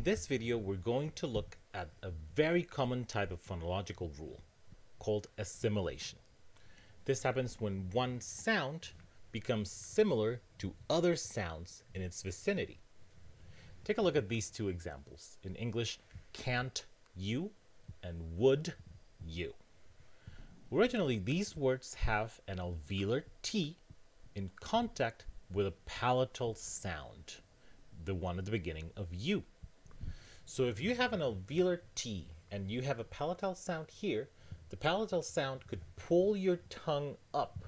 In this video, we're going to look at a very common type of phonological rule called assimilation. This happens when one sound becomes similar to other sounds in its vicinity. Take a look at these two examples. In English, can't you and would you. Originally, these words have an alveolar T in contact with a palatal sound, the one at the beginning of you. So if you have an alveolar T and you have a palatal sound here, the palatal sound could pull your tongue up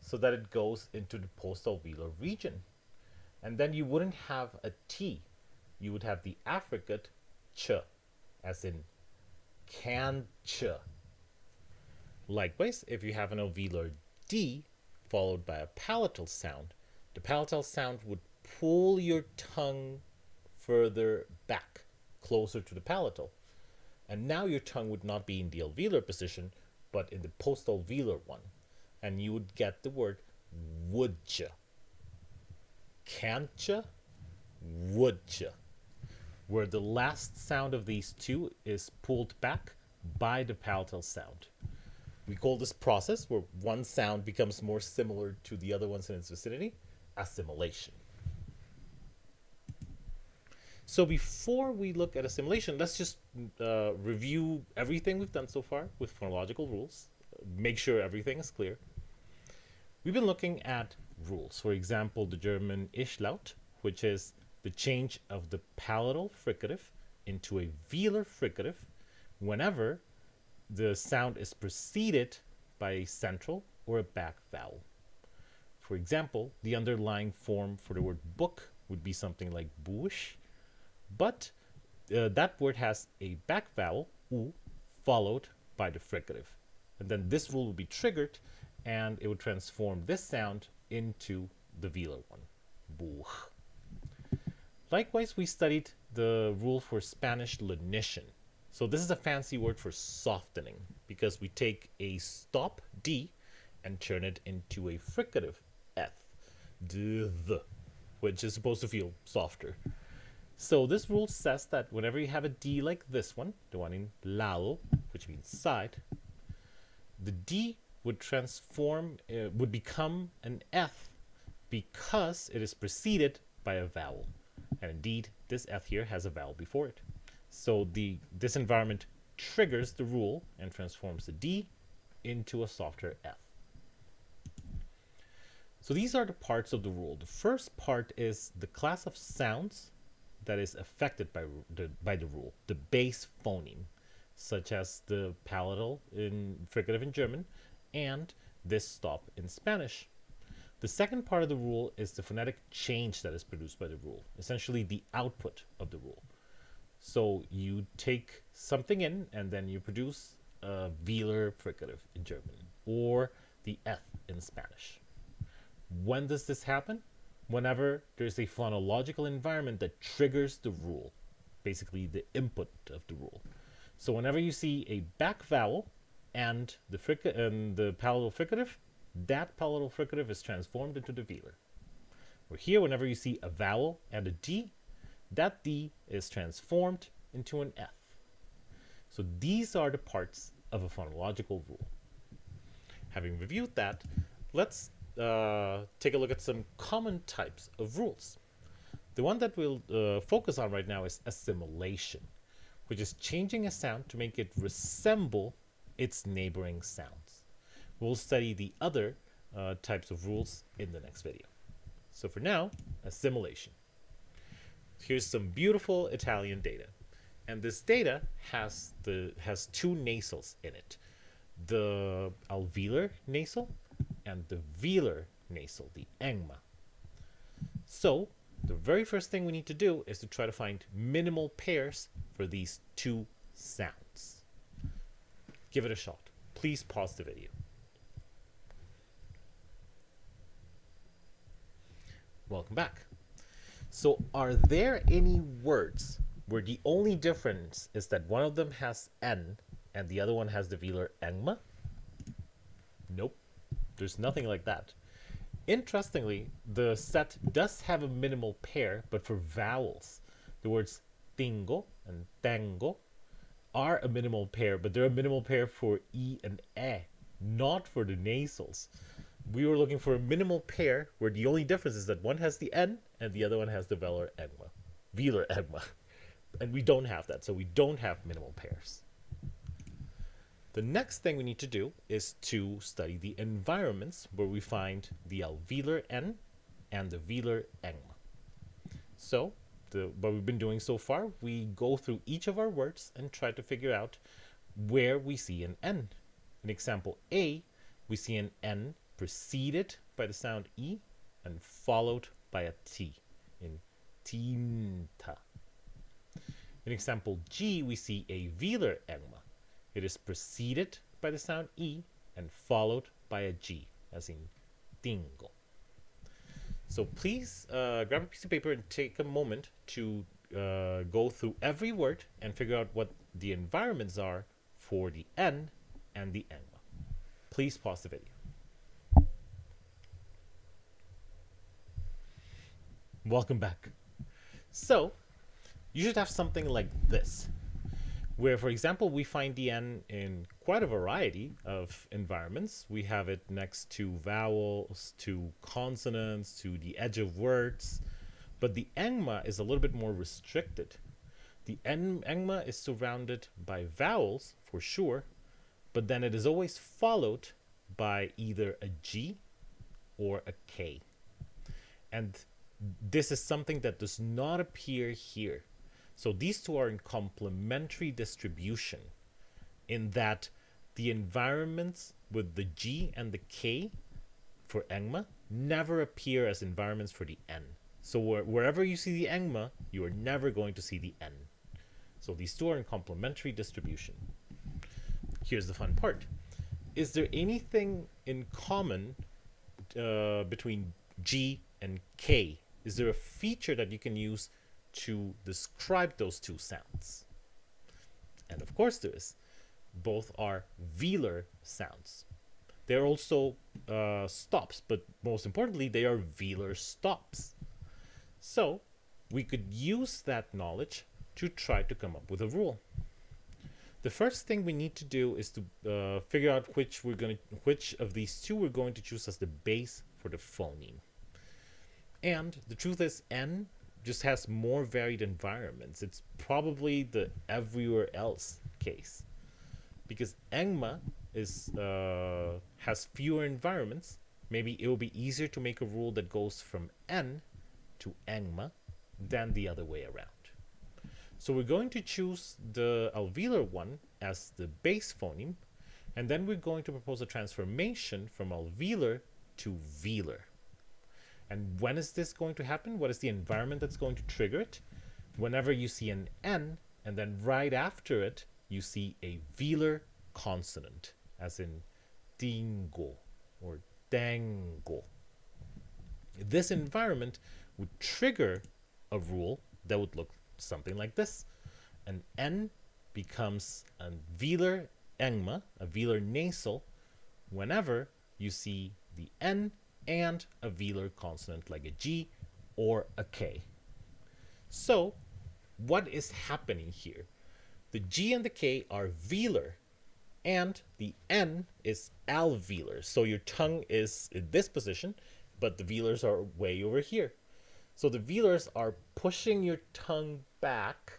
so that it goes into the postalveolar region. And then you wouldn't have a T. You would have the affricate ch, as in can ch. Likewise, if you have an alveolar D followed by a palatal sound, the palatal sound would pull your tongue further back closer to the palatal. And now your tongue would not be in the alveolar position, but in the postalveolar one. And you would get the word. Can'tcha, woodja. Where the last sound of these two is pulled back by the palatal sound. We call this process, where one sound becomes more similar to the other ones in its vicinity, assimilation. So before we look at assimilation, let's just uh, review everything we've done so far with phonological rules. Make sure everything is clear. We've been looking at rules. For example, the German Ichlaut, which is the change of the palatal fricative into a velar fricative whenever the sound is preceded by a central or a back vowel. For example, the underlying form for the word book would be something like bush, but uh, that word has a back vowel, u, followed by the fricative. And then this rule would be triggered and it would transform this sound into the velar one, buch. Likewise, we studied the rule for Spanish lenition. So this is a fancy word for softening because we take a stop D and turn it into a fricative F, which is supposed to feel softer. So this rule says that whenever you have a D like this one, the one in lado, which means side, the D would transform, uh, would become an F because it is preceded by a vowel. And indeed, this F here has a vowel before it. So the this environment triggers the rule and transforms the D into a softer F. So these are the parts of the rule. The first part is the class of sounds that is affected by the, by the rule, the base phoneme, such as the palatal in fricative in German and this stop in Spanish. The second part of the rule is the phonetic change that is produced by the rule, essentially the output of the rule. So you take something in and then you produce a velar fricative in German or the F in Spanish. When does this happen? Whenever there's a phonological environment that triggers the rule, basically the input of the rule. So whenever you see a back vowel and the and the palatal fricative, that palatal fricative is transformed into the velar. Or here, whenever you see a vowel and a D, that D is transformed into an F. So these are the parts of a phonological rule. Having reviewed that, let's uh, take a look at some common types of rules. The one that we'll uh, focus on right now is assimilation, which is changing a sound to make it resemble its neighboring sounds. We'll study the other uh, types of rules in the next video. So for now, assimilation. Here's some beautiful Italian data. And this data has the has two nasals in it. The alveolar nasal and the velar nasal, the engma. So the very first thing we need to do is to try to find minimal pairs for these two sounds. Give it a shot. Please pause the video. Welcome back. So are there any words where the only difference is that one of them has N and the other one has the velar engma? Nope. There's nothing like that. Interestingly, the set does have a minimal pair, but for vowels. The words tingo and tango are a minimal pair, but they're a minimal pair for e and e, not for the nasals. We were looking for a minimal pair where the only difference is that one has the n and the other one has the velar engma, velar engma. And we don't have that, so we don't have minimal pairs. The next thing we need to do is to study the environments where we find the alveolar N and the velar engma. So, the, what we've been doing so far, we go through each of our words and try to figure out where we see an N. In example A, we see an N preceded by the sound E and followed by a T in tinta. In example G, we see a velar egma it is preceded by the sound E and followed by a G, as in tingo. So please uh, grab a piece of paper and take a moment to uh, go through every word and figure out what the environments are for the N and the engma. Please pause the video. Welcome back. So, you should have something like this where, for example, we find the N in quite a variety of environments. We have it next to vowels, to consonants, to the edge of words, but the engma is a little bit more restricted. The en engma is surrounded by vowels, for sure, but then it is always followed by either a G or a K. And this is something that does not appear here. So these two are in complementary distribution in that the environments with the G and the K for engma never appear as environments for the N. So where, wherever you see the engma, you are never going to see the N. So these two are in complementary distribution. Here's the fun part. Is there anything in common uh, between G and K? Is there a feature that you can use to describe those two sounds. And of course there is. Both are velar sounds. They're also uh, stops, but most importantly, they are velar stops. So we could use that knowledge to try to come up with a rule. The first thing we need to do is to uh, figure out which we're going to, which of these two we're going to choose as the base for the phoneme. And the truth is n just has more varied environments. It's probably the everywhere else case because Engma is uh, has fewer environments. Maybe it will be easier to make a rule that goes from N to Engma than the other way around. So we're going to choose the alveolar one as the base phoneme, and then we're going to propose a transformation from alveolar to velar. And when is this going to happen? What is the environment that's going to trigger it? Whenever you see an N, and then right after it, you see a velar consonant, as in dingo or dango. This environment would trigger a rule that would look something like this. An N becomes a velar engma, a velar nasal, whenever you see the N and a velar consonant like a G or a K. So what is happening here? The G and the K are velar and the N is alveolar. So your tongue is in this position, but the velars are way over here. So the velars are pushing your tongue back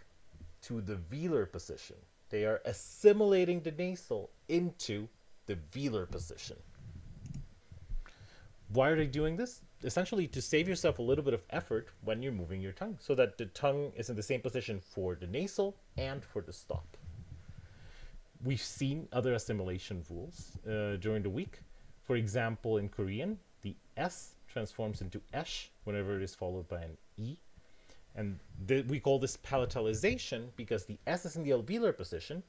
to the velar position. They are assimilating the nasal into the velar position. Why are they doing this? Essentially to save yourself a little bit of effort when you're moving your tongue so that the tongue is in the same position for the nasal and for the stop. We've seen other assimilation rules uh, during the week. For example, in Korean, the S transforms into esh whenever it is followed by an E. And we call this palatalization because the S is in the alveolar position,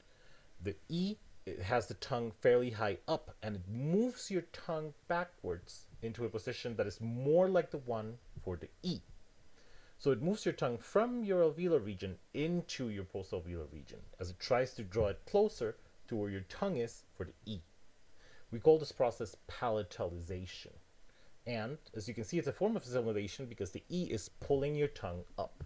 the E has the tongue fairly high up and it moves your tongue backwards into a position that is more like the one for the E. So it moves your tongue from your alveolar region into your postalveolar region as it tries to draw it closer to where your tongue is for the E. We call this process palatalization. And as you can see, it's a form of assimilation because the E is pulling your tongue up.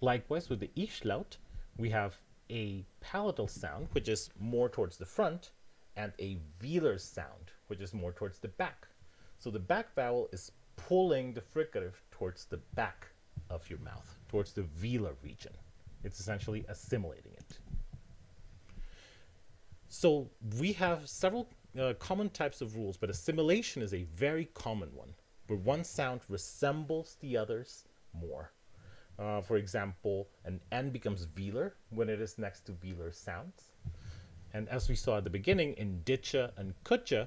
Likewise, with the Ichlaut, we have a palatal sound, which is more towards the front, and a velar sound, which is more towards the back. So the back vowel is pulling the fricative towards the back of your mouth, towards the velar region. It's essentially assimilating it. So we have several uh, common types of rules, but assimilation is a very common one, where one sound resembles the others more. Uh, for example, an N becomes velar when it is next to velar sounds. And as we saw at the beginning, in ditcha and kutcha,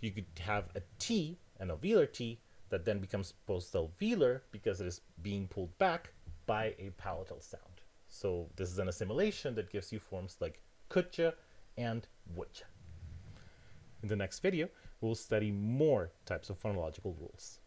you could have a T, an alveolar T, that then becomes postalveolar because it is being pulled back by a palatal sound. So this is an assimilation that gives you forms like kutcha and wutcha. In the next video, we'll study more types of phonological rules.